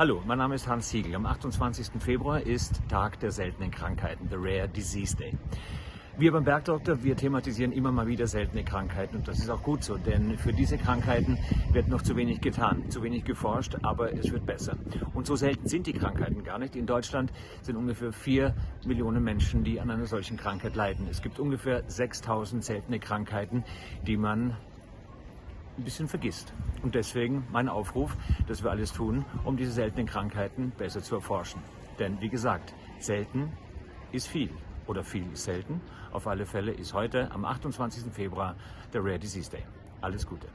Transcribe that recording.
Hallo, mein Name ist Hans Siegel. Am 28. Februar ist Tag der seltenen Krankheiten, the Rare Disease Day. Wir beim Bergdoktor, wir thematisieren immer mal wieder seltene Krankheiten und das ist auch gut so, denn für diese Krankheiten wird noch zu wenig getan, zu wenig geforscht, aber es wird besser. Und so selten sind die Krankheiten gar nicht. In Deutschland sind ungefähr vier Millionen Menschen, die an einer solchen Krankheit leiden. Es gibt ungefähr 6000 seltene Krankheiten, die man ein bisschen vergisst. Und deswegen mein Aufruf, dass wir alles tun, um diese seltenen Krankheiten besser zu erforschen. Denn wie gesagt, selten ist viel oder viel ist selten. Auf alle Fälle ist heute am 28. Februar der Rare Disease Day. Alles Gute.